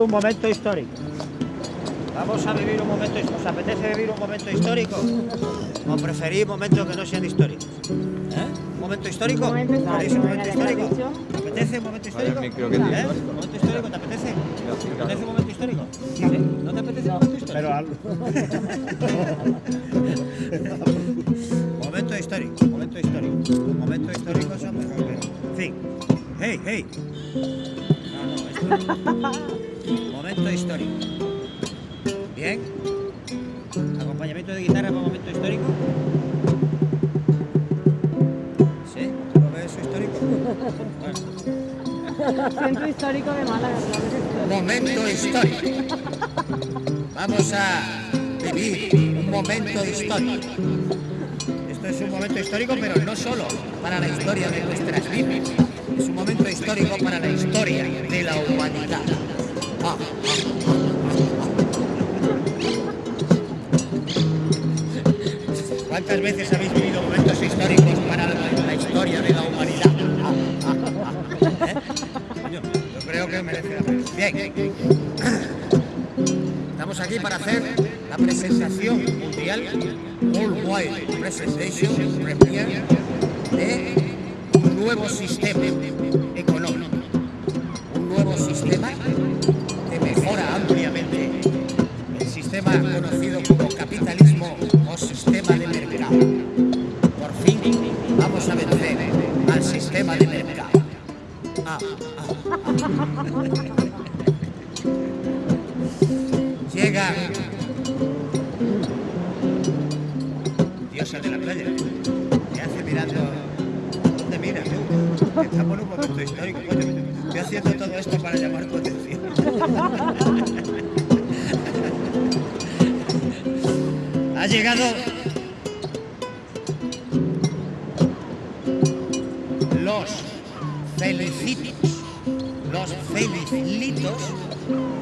Un momento histórico. Vamos a vivir un momento histórico. ¿Os apetece vivir un momento histórico? ¿O preferís momentos que no sean históricos? ¿Eh? ¿Un momento histórico? Un momento histórico, ¿Queréis un momento histórico? ¿Te apetece un momento histórico? ¿Eh? ¿no? ¿Un momento histórico te apetece? ¿Te apetece un momento histórico? ¿No te apetece un momento histórico? Pero algo. Momento histórico, momento histórico. Momento histórico son mejor que. En fin. ¡Hey, hey! Momento histórico. Bien. Acompañamiento de guitarra para momento histórico. ¿Sí? ¿Tú lo ves eso histórico? Bueno. Centro histórico de Málaga. Momento histórico. Vamos a vivir un momento histórico. Esto es un momento histórico, pero no solo para la historia de nuestras vidas. Es un momento histórico para la historia de la humanidad. ¿Cuántas veces habéis vivido momentos históricos para la, historia de la humanidad? Yo creo que merece la pena. Bien. Estamos aquí para hacer la presentación mundial, Worldwide Presentation Premier, de nuevo sistema económico. Un nuevo sistema que mejora ampliamente el sistema conocido como capitalismo o sistema de mercado. Por fin vamos a vencer al sistema de mercado. Ah, ah. Llega diosa de la playa. En un momento histórico. Estoy haciendo todo esto para llamar tu atención. ha llegado los felicitos. Los felicitos.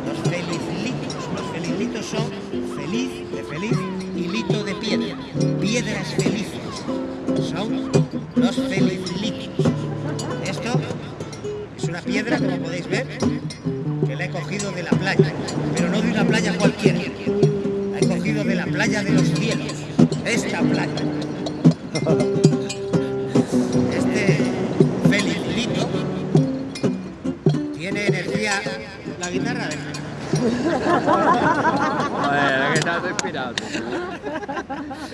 Los felicitos. Los felicitos son feliz de feliz y lito de piedra. Piedras felices. Joder, que estás inspirado.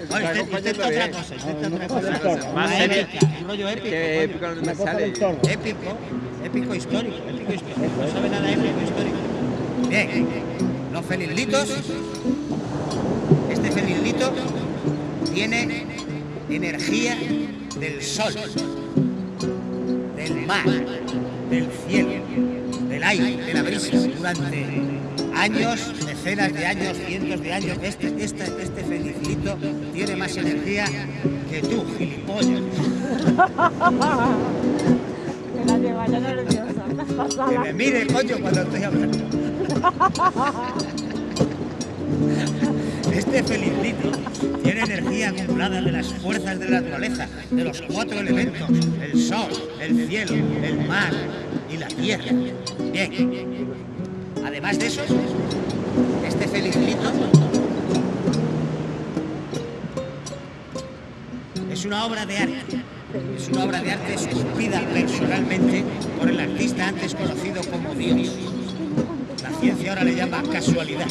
Intenta, otra cosa, intenta otra cosa. Más serio. épica, un rollo épico. Qué épico no me sale. Épico, épico histórico, épico histórico. No sabe nada épico histórico. Bien, los felizlitos. Este felizlito tiene energía del sol, del mar, del cielo, del aire, de la brisa. Durante años, decenas de años, cientos de años, este, este, este felizlito tiene más energía que tú, gilipollas. Que la lleva ya nerviosa. Que Pasada. me mire, coño, cuando estoy hablando. Este felicito tiene energía acumulada de las fuerzas de la naturaleza, de los cuatro elementos, el sol, el cielo, el mar y la tierra. Bien. Además de eso, este felicito es una obra de arte. Es una obra de arte esculpida personalmente por el artista antes conocido como Dios. La ciencia ahora le llama casualidad,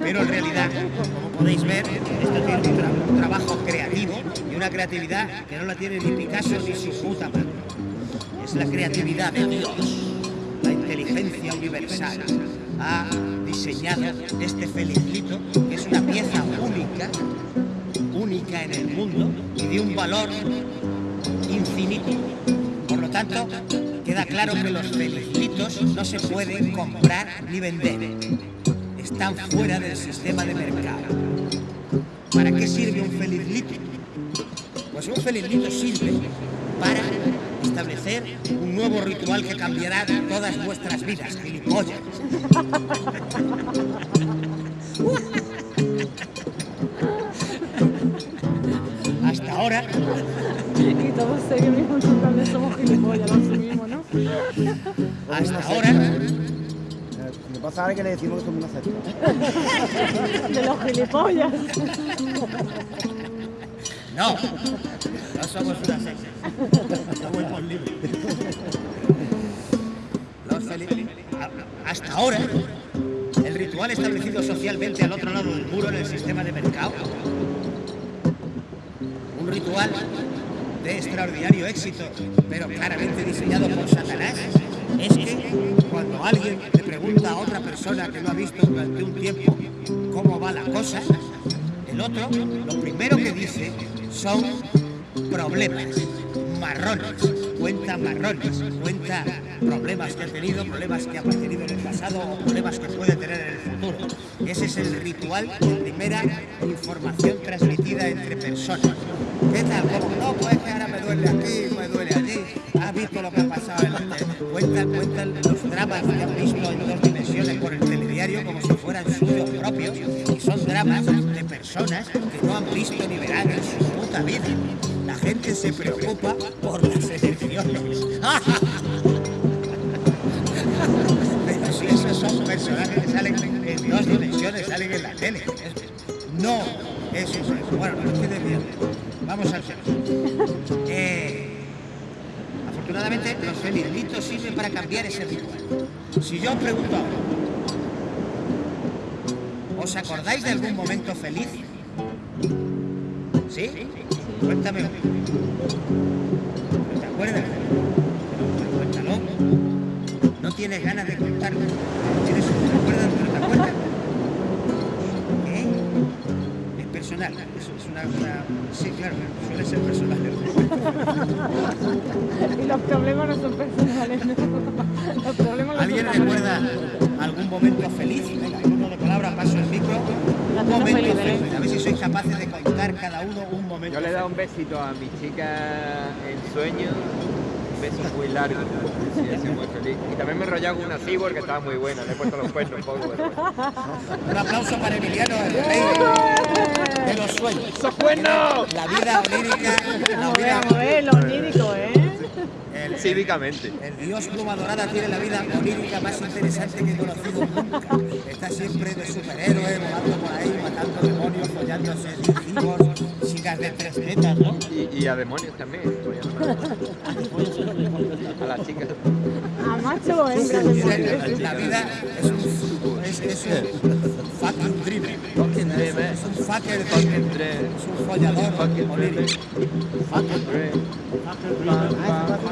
pero en realidad, como podéis ver, esto tiene un, un trabajo creativo y una creatividad que no la tiene ni Picasso ni su puta madre. Es la creatividad de Dios, la inteligencia universal. Ha diseñado este felicito, que es una pieza única, única en el mundo y de un valor infinito. Por lo tanto, queda claro que los felicitos no se pueden comprar ni vender. Están fuera del sistema de mercado. ¿Para qué sirve un felicito? Pues un felicito sirve para establecer un nuevo ritual que cambiará todas vuestras vidas, gilipollas. Hasta ahora Y todos mismo también somos gilipollas, lo asumimos, ¿no? Hasta ahora Lo que pasa ahora que le decimos que somos una secta. De los gilipollas. No, somos una secta. Somos libres. Los feli- a- Hasta ahora, el ritual establecido socialmente al otro lado del muro en el sistema de mercado, un ritual de extraordinario éxito, pero claramente diseñado por Satanás, es que cuando alguien le pregunta a otra persona que no ha visto durante un tiempo cómo va la cosa, el otro lo primero que dice son problemas, marrones, cuenta marrones, cuenta problemas que ha tenido, problemas que ha tenido en el pasado o problemas que puede tener en el futuro. Ese es el ritual de primera información transmitida entre personas. ¿Qué tal? No, pues que ahora me duele aquí, me duele allí. ¿Has visto lo que ha pasado en la tele? Los dramas que han visto en dos dimensiones por el telediario como si fueran suyos propios. Y son dramas de personas que no han visto ni verán su puta vida. La gente se preocupa por las elecciones. Pero si esos son personajes que salen en dos dimensiones, salen en la tele. No, eso es. Bueno, no entiendes bien. Vamos al tema. Eh, afortunadamente, los felicitos sirven para cambiar ese ritual. Si yo os pregunto ahora, ¿os acordáis de algún momento feliz? ¿Sí? Cuéntame. uno. ¿Te acuerdas? Pero cuéntalo. No tienes ganas de contarlo. Tienes, ¿Te acuerdas? ¿Pero te acuerdas? ¿Qué? Es personal. Eso es una, una- Sí, claro, suele ser personal. Y los problemas no son personales. ¿no? Los problemas no ¿Alguien recuerda algún momento feliz? Venga, Feliz. A ver si sois capaces de contar cada uno un momento Yo le he dado un besito a mi chica en sueño, un beso muy largo, sí, muy feliz. Y también me he enrollado con una cibor que estaba muy buena, le he puesto los cuernos un poco. pero bueno. Un aplauso para Emiliano, el rey de los sueños. ¡Esos cuernos! La vida onírica, la vida, vamos a ver, lo onírico, ¿eh? el, el- Cívicamente. el dios pluma dorada tiene la vida onírica más interesante que he conocido nunca. Está siempre de superhéroe, volando por ahí, matando demonios, follándose cibors, chicas de tres tetas, ¿no? Y, y a demonios también. A las chicas. A macho o hembra de La, vida es un, es, es un fucking dream. Fucking dream, eh. Es un fucker dream. Fucking dream. Es un follador Fucking dream. Fucking dream. Fucking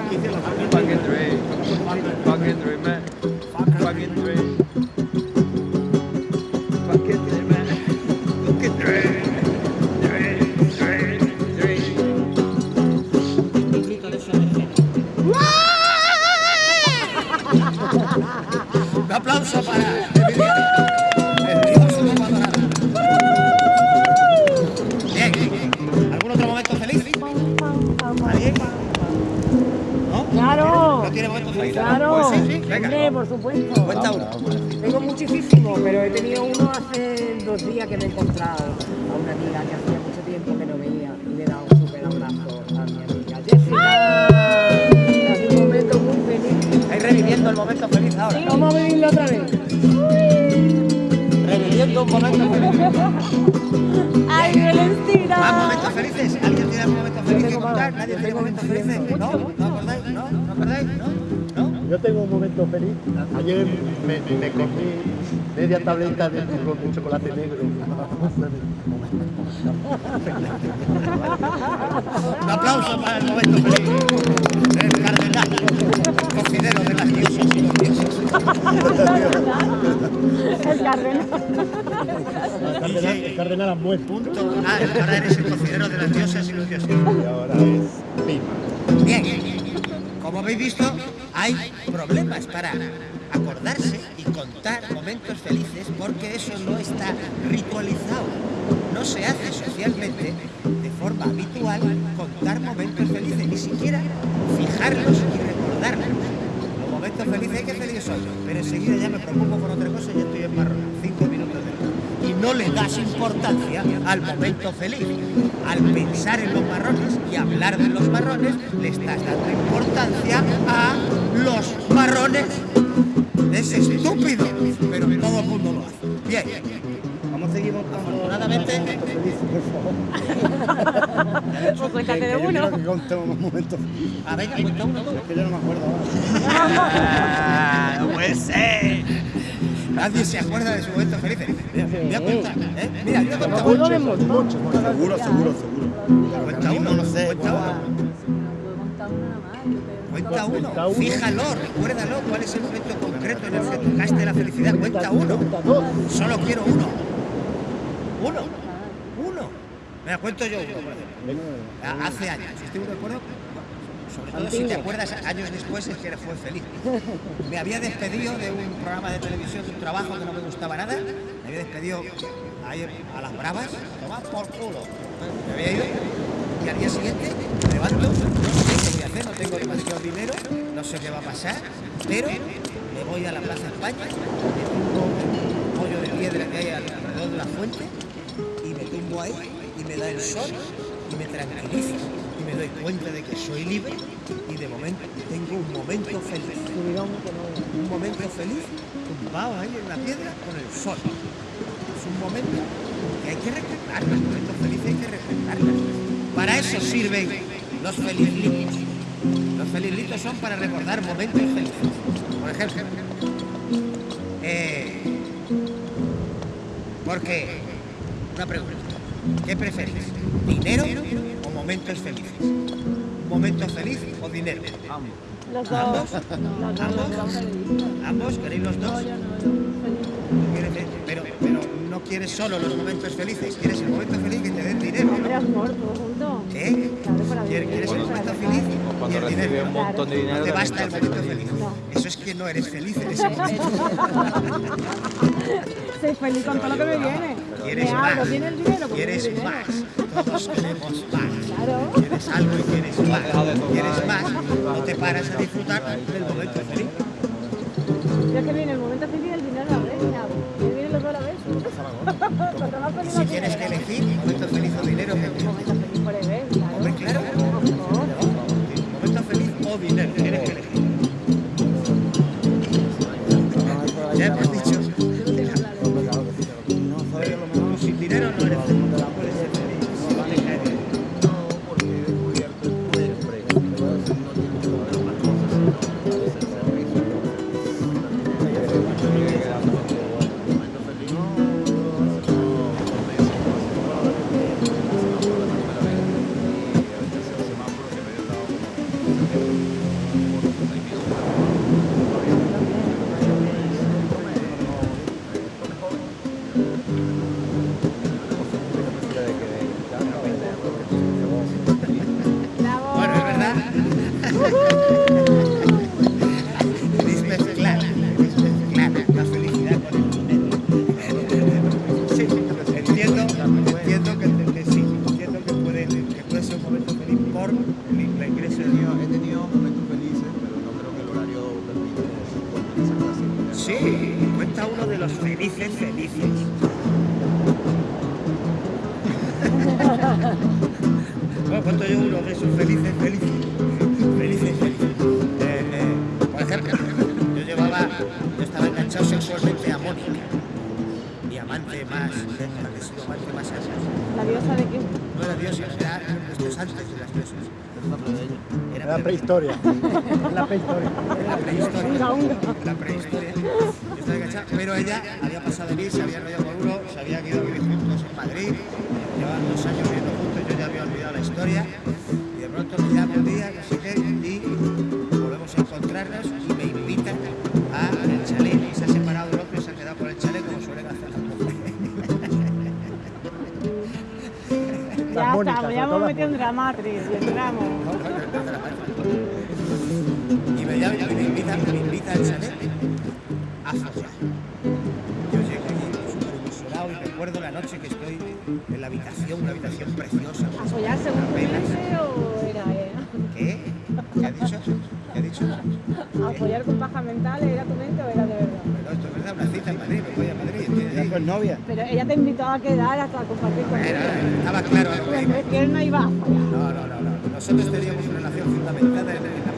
¡Ay, Violencina! ¿Más momentos felices? ¿Alguien tiene algún momento feliz que contar? ¿Nadie tiene momentos felices? ¿No? ¿No acordáis? ¿No? ¿No acordáis? ¿No? ¿No? Yo tengo un momento feliz. Ayer me, me comí media tableta de turrón de chocolate negro. Un aplauso para el momento feliz. Cocinero de las diosas y los dioses. El cardenal. El cardenal, el cardenal han muerto Punto. Ah, ahora eres el cocinero de las diosas y los dioses. y ahora es Pima. Bien, como habéis visto, hay problemas para acordarse y contar momentos felices porque eso no está ritualizado. No se hace socialmente de forma habitual contar momentos felices, ni siquiera fijarlos y recordarlos. Los momentos felices, qué feliz soy, pero enseguida ya me preocupo por otra cosa y estoy en marrón, cinco minutos después. Y no le das importancia al momento feliz. Al pensar en los marrones y hablar de los marrones, le estás dando importancia a los marrones Es estúpido, pero todo el mundo lo hace. Bien, Montando Afortunadamente- momentos felices, por favor. Pues cuéntate de uno. que contemos más momentos felices. a ver, cuenta uno. Es que yo no me acuerdo ahora. Ah, no puede ser. Nadie se acuerda de su momento feliz. Voy a contar, ¿eh? Mira, yo he contado montón. Seguro, seguro, seguro. Cuenta uno, no sé. cuenta uno. Cuenta uno, fíjalo, recuérdalo, cuál es el momento concreto en el que tocaste la felicidad. Cuenta uno, Cuenta dos. solo quiero uno. Uno, uno. Me cuento yo uno, por. Ah, Hace años, estoy de acuerdo. Sobre todo si te acuerdas años después es que fue feliz. Me había despedido de un programa de televisión, de un trabajo que no me gustaba nada. Me había despedido ahí a las bravas, tomar por culo. Me había ido y al día siguiente me levanto, no sé qué voy a hacer, no tengo demasiado dinero, no sé qué va a pasar, pero me voy a la Plaza España, me tumbo un pollo de piedra que hay alrededor de la fuente y me da el sol y me tranquilizo y me doy cuenta de que soy libre y de momento tengo un momento feliz. Un momento feliz tumbado ahí en la piedra con el sol. Es un momento que hay que recordar, los momentos felices hay que recordarlos. Para eso sirven los felizlitos. Los felizlitos son para recordar momentos felices. Por ejemplo, eh, porque, una pregunta, ¿qué preferís? ¿Dinero o momentos felices? ¿Un momento feliz o dinero? ¿Ambos? Los dos, los dos felices. ¿Ambos? ¿Queréis los dos? No, yo no, yo feliz. ¿Quieres- Pero, pero no quieres solo los momentos felices, quieres el momento feliz que te den dinero. Hombre, amor, todo junto. ¿Eh? Claro, para ¿Quieres, el momento feliz y cuando el recibe dinero? un montón de dinero. No te basta el momento feliz. feliz. No. Eso es que no eres feliz en ese momento. Soy feliz con todo lo que me viene. Quieres más. Quieres más. Todos queremos más. Claro. Quieres algo y quieres más. Quieres más. No te paras a disfrutar del momento feliz. Ya que viene el momento feliz el dinero a la vez. vienen los dos a la vez. Si tienes que elegir momento feliz o dinero. Momento feliz por el prehistoria. La prehistoria. la prehistoria. La prehistoria. Pero ella había pasado de mí, se había enrollado con uno, se habían ido a vivir juntos en Madrid, llevaban dos años viviendo juntos, yo ya había olvidado la historia, y de pronto me llama un día, no sé qué, y volvemos a encontrarnos y me invitan al chalet. Y se ha separado el hombre y se ha quedado con el chalet como suelen hacer las mujeres. Ya estamos, ya hemos metido en Dramatrix y entramos. Me invita, me invita al chalet a follar. Yo llego allí súper ilusionado y recuerdo la noche que estoy en la habitación, una habitación preciosa. ¿A follar según o era eh? ¿Qué? ¿Qué ha dicho? ¿Qué ha dicho? ¿A follar con paja mental era tu mente o era de verdad? Bueno, esto es verdad, una cita en Madrid, me voy a Madrid. Ya ¿entiendes? con novia. Pero ella te invitó a quedar hasta a compartir con Era- ella. estaba claro que él no iba a follar. No, no, no, no. Nosotros teníamos una relación fundamentada en, en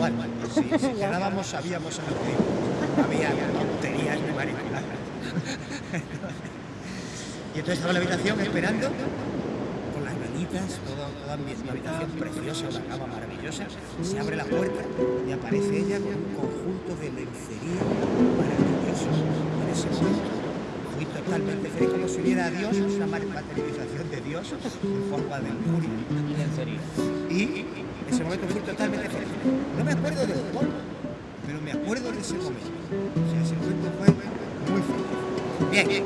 sexual. Si, si quedábamos, sabíamos a lo que íbamos. había tonterías ni mariconadas. y entonces estaba en la habitación esperando con las velitas, todo, toda mi una habitación preciosa, una cama maravillosa. Se abre la puerta y aparece ella con un conjunto de lencería maravillosos. En ese momento fui totalmente feliz, como si hubiera a Dios, una ma- materialización de Dios en forma de lujuria. Y en ese momento fui totalmente feliz. No me acuerdo del polvo, pero me acuerdo de ese momento. O sea, ese momento fue muy feliz. Bien,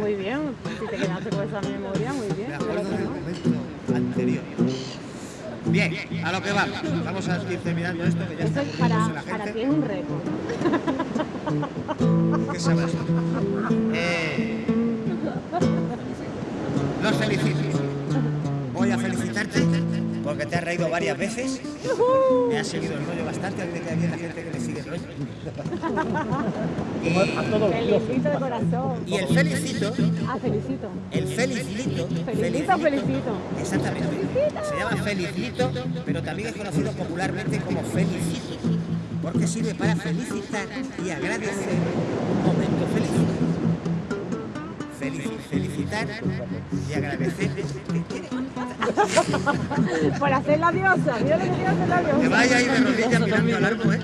Muy bien, si te quedaste con esa memoria, muy bien. me acuerdo del momento anterior. Bien, a lo que vamos. Vamos a ir terminando esto, que ya está Eso es para, la para ti es un récord. ¿Qué sabes? Los felicito. Voy a felicitarte porque te has reído varias veces. Me has seguido el rollo bastante. A mí me queda bien la gente que me sigue el rollo. Dioses. Felicito de corazón. Y el felicito, Ah, felicito. el felicito, Felicito, felicito. Exactamente. Se llama felicito, pero también es conocido popularmente como felicito, porque sirve para felicitar y agradecer un momento feliz. Felici- felicitar y agradecer. Por hacer la diosa. Mira lo que quiero hacer la Que diosa. vaya ahí de rodillas mirando al árbol, ¿eh?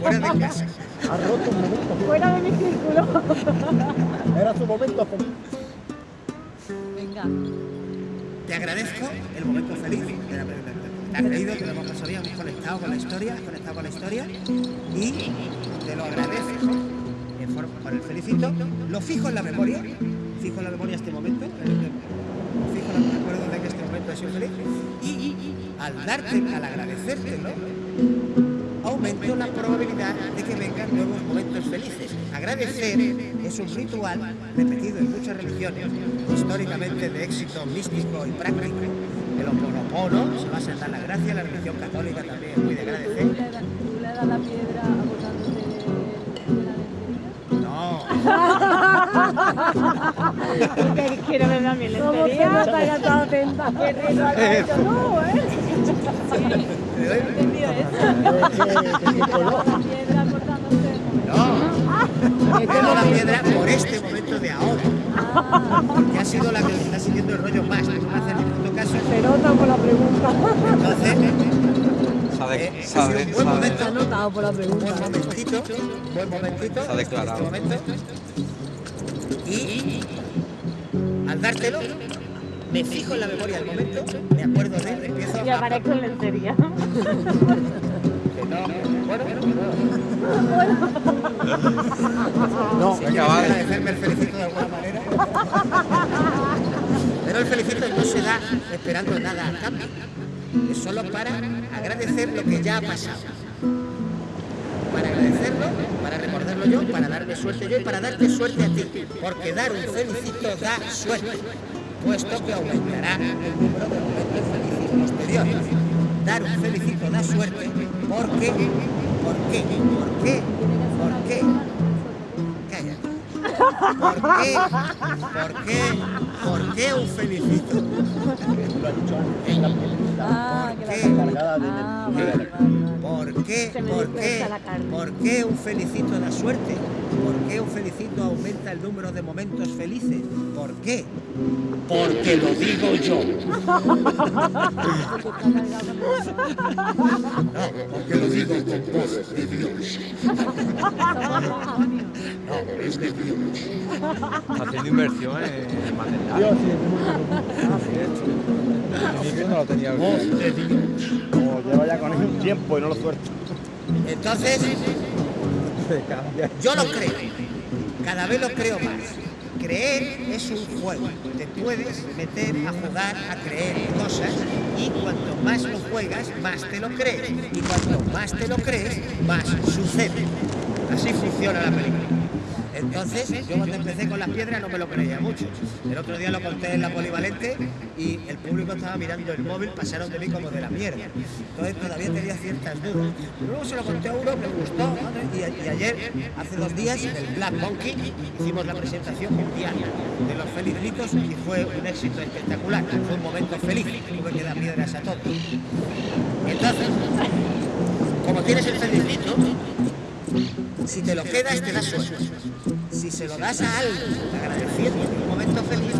fuera de casa. Ha roto un momento. Fuera de mi círculo. Era su momento feliz. Venga. Te agradezco el momento feliz. Te has reído, que lo hemos pasado bien, hemos conectado con la historia, has conectado con la historia y te lo agradezco por el felicito. Lo fijo en la memoria, fijo la memoria este momento, eh, lo fijo recuerdo de que este momento ha sido feliz y al darte, al agradecértelo, aumento la probabilidad de que vengan nuevos momentos felices. Agradecer es un ritual repetido en muchas religiones, históricamente de éxito místico y práctico. El Ho'oponopono se basa en dar la gracia, la religión católica también muy de ¿Tú agradecer. Quiero ver a mi ¿Cómo se nota que atenta? Qué tú, ¿eh? Entendido eso. La piedra no. He la por este momento de ahora, que ha sido la que le está siguiendo el rollo más, no me hace ni puto caso. Se nota por la pregunta. Entonces, eh, se ha buen momento. Se ha notado por la Un pregunta. buen momentito, buen momentito. Se ha declarado. Este momento. Y al dártelo, me fijo en la memoria del momento, me acuerdo de él, empiezo Y a... aparezco en lencería. no- bueno, No, si Venga, quieres vale. agradecerme el felicito de alguna manera. Pero el felicito no se da esperando nada a cambio. Es solo para agradecer lo que ya ha pasado. Para agradecerlo, para recordarlo yo, para darme suerte yo y para darte suerte a ti. Porque dar un felicito da suerte, puesto que aumentará el número de momentos felices posteriores. Dar un felicito da suerte porque, ¿por qué? ¿Por qué? ¿Por qué? Cállate. ¿Por qué? ¿Por qué? ¿Por qué un felicito? La ¿Por qué? la. ¿Por qué? ¿Por qué? la carne. ¿Por qué un felicito da suerte? ¿Por qué un felicito aumenta el número de momentos felices? ¿Por qué? Porque lo digo yo. Porque lo digo con. No, es de Dios. Haciendo inversión en material. Dios, sí, principio no lo tenía Voz de Dios. Como lleva ya con él un tiempo y no lo suelto. Entonces. Yo lo creo, cada vez lo creo más. Creer es un juego, te puedes meter a jugar a creer cosas y cuanto más lo juegas, más te lo crees. Y cuanto más te lo crees, más sucede. Así funciona la película. Entonces, yo cuando empecé con las piedras no me lo creía mucho. El otro día lo conté en la polivalente y el público estaba mirando el móvil, pasaron de mí como de la mierda. Entonces todavía tenía ciertas dudas. Luego se lo conté a uno, me gustó, y ayer, hace dos días, en el Black Monkey, hicimos la presentación mundial de los felicitos y fue un éxito espectacular. Fue un momento feliz, tuve que dar piedras a todos. Entonces, como tienes el felicito, si te lo quedas te da suerte. Si se lo das a alguien agradeciendo en un momento feliz,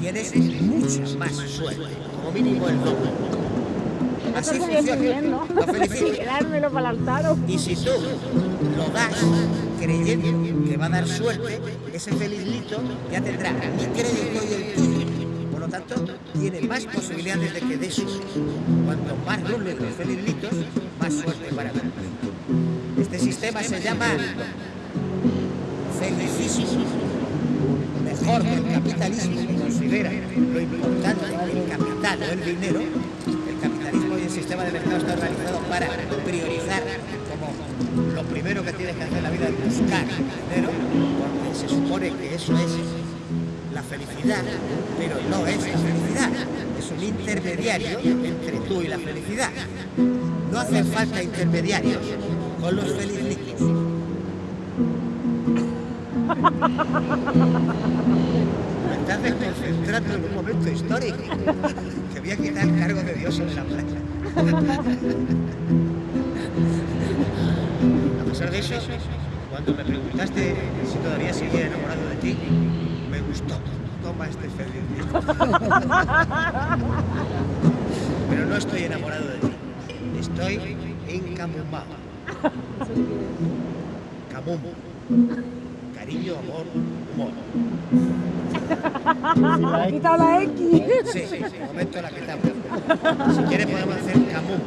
tienes mucha más suerte, como mínimo el doble. Así funciona. Quedármelo para el altar o... Y si tú lo das creyendo que va a dar suerte, ese felizlito ya tendrá mi crédito y el tuyo. Tanto, tiene más posibilidades de que dé. Cuanto más rulen los felizlitos, más suerte para ti. Este sistema se llama felicismo. Mejor que el capitalismo considera lo importante el capital o el dinero, el capitalismo y el sistema de mercado está organizado para priorizar como lo primero que tienes que hacer en la vida es buscar dinero, porque se supone que eso es la felicidad, pero no es la felicidad, es un intermediario entre tú y la felicidad. No hacen falta intermediarios con los felizlitos. Me estás desconcentrando en un momento histórico. Que voy a quitar el cargo de Dios sobre la playa. A pesar de eso, cuando me preguntaste si todavía seguía enamorado de ti, me gustó. Toma este feliz. Pero no estoy enamorado de ti. Estoy encamumado. Camum. Cariño, amor, humor. Ha quitado la X. Sí, de momento la quitamos. Si quieres podemos hacer camus.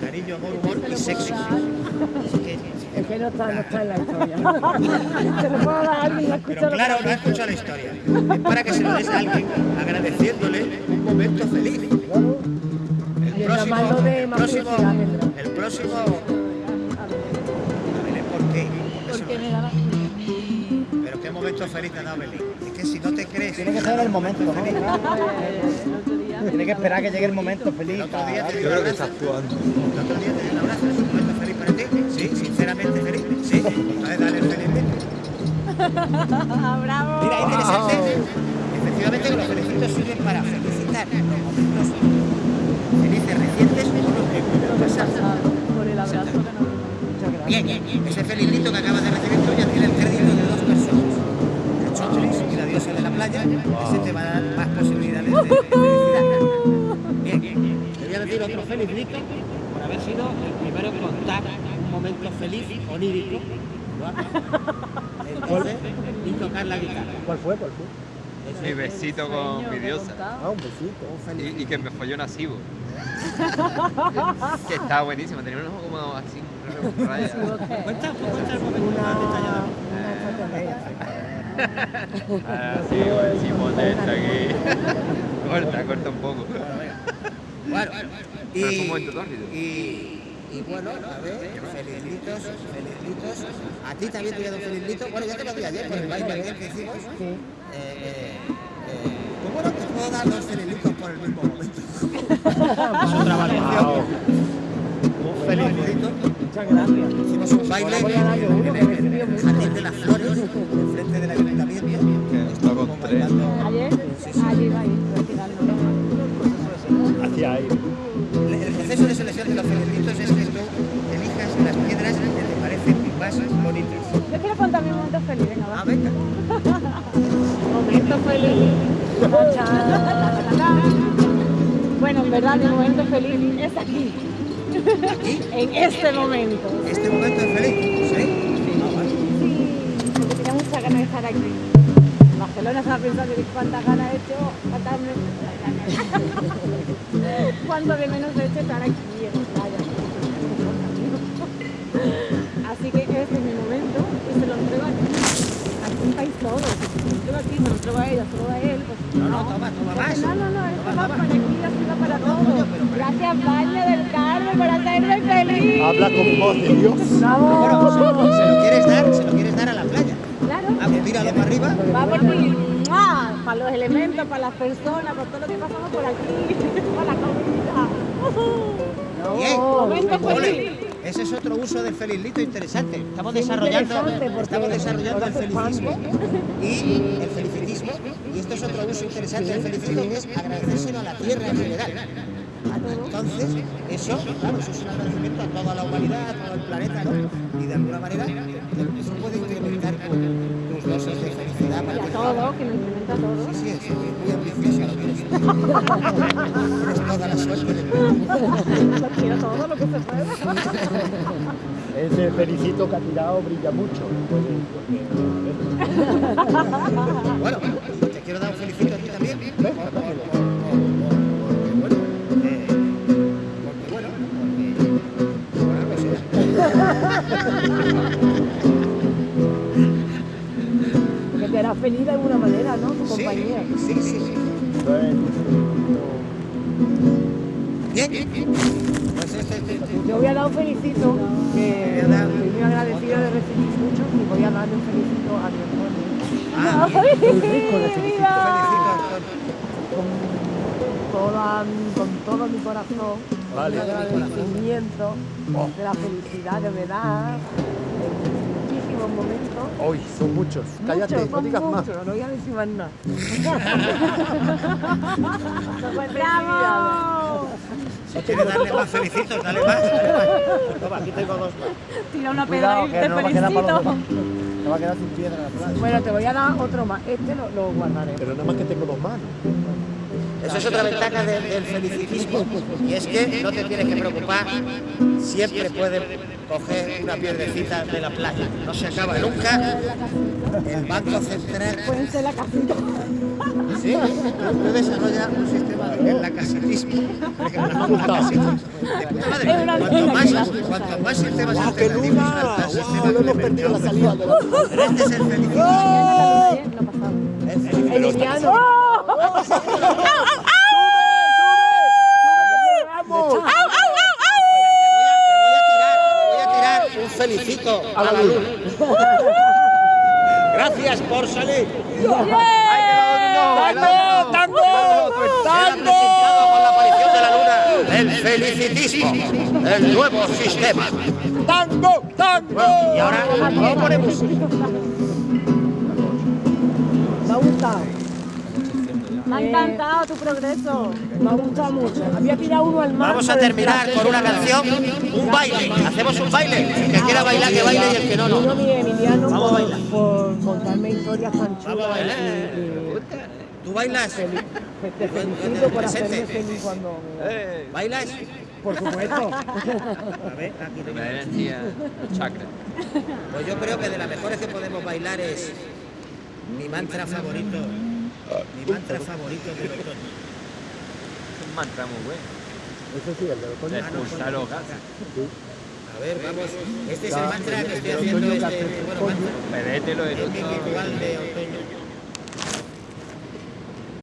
Cariño, amor, humor y sexo. Así que, Es que no está, no está en la historia. Se lo puedo dar a alguien y la Pero escucha claro, no ha escuchado la historia. Es para que se lo des a alguien agradeciéndole un momento feliz. El próximo, el próximo, el próximo, a ver, ¿por qué? ¿Por qué se Porque lo me. Pero qué momento feliz te ha dado Belén. Es que si no te crees... Tiene que ser el momento, ¿no? Tiene que esperar que llegue el momento feliz. El otro día te Yo dio un creo que está abrazo. actuando. El otro día te di un abrazo, ¿es un momento feliz? Sí, sinceramente feliz. Sí, entonces dale el feliz. ¡Bravo! Mira, interesante. Efectivamente, los felicitos sirven para felicitar los momentos felices recientes o los que. Por el abrazo que nos Bien, ese felizito que acabas de recibir tú ya tiene el crédito de dos personas. El Chotris y la diosa de la playa. Ese te va a dar más posibilidades de, felicidad. Bien, te voy a decir otro felizito por haber sido el primero en contar un momento feliz onírico. Entonces, y tocar la guitarra. ¿Cuál fue? ¿Cuál fue? Mi besito con mi diosa. Ah, un besito. Y, y que me folló Nasibo. que estaba buenísimo, tenía un ojo como así, un raya. Cuenta, cuenta el momento Una, más detallado. una extraterrestre. Ah, sí, bueno, Simón está aquí. corta, corta un poco. Bueno, y, Pero fue un momento tórrido. y, y bueno, a ver, felizlitos, felizlitos. A ti también te voy a dar un felizlito. Bueno, ya te lo di ayer por el baile aquel que hicimos. Sí. Eh, eh, eh, pues bueno, te puedo dar dos felizlitos por el mismo momento. es otra valoración. Un felicito. Muchas gracias. Hicimos un baile en el. Jardín de las Flores, enfrente del ayuntamiento. Que está con Como tres. bailando- Ayer, allí va a ir, retirando. Hacia ahí. Proceso de selección de los felicitos es que tú elijas las piedras que te parecen más bonitas. Yo quiero contar mi momento feliz, venga, va. Ah, venga. Momento feliz. Bueno, en verdad, mi momento feliz es aquí. Aquí, En este momento. este momento es feliz. ¿Sí? Ah, vale. Sí, porque tenía muchas ganas de estar aquí. Barcelona estaba pensando que cuántas ganas he hecho, cuántas me... cuánto de menos he hecho estar aquí en la playa. Así que este es mi momento y se lo entrego aquí. Aquí estáis todos. Se lo entrego aquí, se lo entrego a ella, solo a él. Pues, No, no, toma, toma más. No, no, no, esto va para aquí, así va para todos. Gracias, Valle del Carmen, por hacerme feliz. Habla con voz de Dios. Bueno, se, se lo quieres dar, se lo quieres dar a la playa. Pues tíralo para arriba. Va por ti. Para los elementos, para las personas, por todo lo que pasamos por aquí, para la comunidad. Bien. Momento feliz. Ese es otro uso del felizlito interesante. Estamos desarrollando, interesante, estamos desarrollando el felicismo y el felicitismo. Y esto es otro uso interesante del felicitismo que es agradecérselo a la tierra en general. Entonces, eso, claro, eso es un agradecimiento a toda la humanidad, a todo el planeta, ¿no? Y de alguna manera eso puede incrementar tus dosis de felicidad. Y para a que- todo, que nos incrementa todo. Sí, sí, es muy ambiciosa lo que eres. Tienes toda la suerte del mundo. Lo quiero todo lo que se pueda. Ese felicito que ha tirado brilla mucho. Bueno, te quiero dar un felicito a ti también. Por- por- por- por- por- feliz de alguna manera, ¿no? Tu Sí, compañía. sí, sí, sí. Bien, pues este, este, este, Te voy a dar un felicito, que estoy muy agradecido de recibir mucho y voy a darle un felicito a mi hermano. ah, ¡Ay, felicito, viva! Antonio. Con, toda, con todo mi corazón, Vale. un agradecimiento de la felicidad que me da muchísimos momentos. Hoy son muchos. Cállate, Muchos, no son digas más. muchos, no voy a decir más nada. ¡Bravo! Si quieres darle más felicitos, dale más. dale más. Toma, aquí tengo dos más. Tira una pedra y te no va a quedar para los felicito. Te va a quedar sin piedra en la playa. Bueno, te voy a dar otro más. Este lo, lo guardaré. Pero nada más que tengo dos manos. Eso es otra ventaja de- del felicitismo. Y es que no te tienes que preocupar. Siempre puedes coger una piedrecita de la playa. No se acaba nunca. El Banco Central Pueden ser la casita. ¿Sí? Tú desarrollas un sistema de en la casitismo. De puta madre. Es una Cuanto más, leyenda. cuanto más sistemas ¡Ah, alternativos luna! al sistema ¡Wow! Hemos perdido la salida Pero este es el pasaba. El felicismo. Emiliano. ¡Vamos! Le voy a tirar, le voy a tirar un felicito a la luna. Gracias por salir. ¡Tango! ¡Tango! Presentado con la aparición de la luna el felicitismo, el nuevo sistema. ¡Tango! ¡Tango! Y ahora no ponemos. Me ha gustado. Me ha encantado tu progreso. Me ha gustado mucho. Había tirado uno al mar. Vamos a terminar con una canción, un baile. Hacemos un baile. El que quiera bailar, que baile y el que no, no. Vamos a por, bailar. por contarme historias tan Vamos a chulas bailar. ¿Tú bailas? Te felicito por hacerme feliz cuando. ¿Bailas? Por supuesto. A ver, aquí tengo. da energía, chakra. Pues yo creo que de las mejores que podemos bailar es mi mantra favorito. Mi mantra favorito del otoño. Es un mantra muy bueno. Ese sí, el de De otoño. expulsar los gases. A ver, vamos. Este es el mantra que estoy haciendo, este, bueno, mantra el ritual de otoño.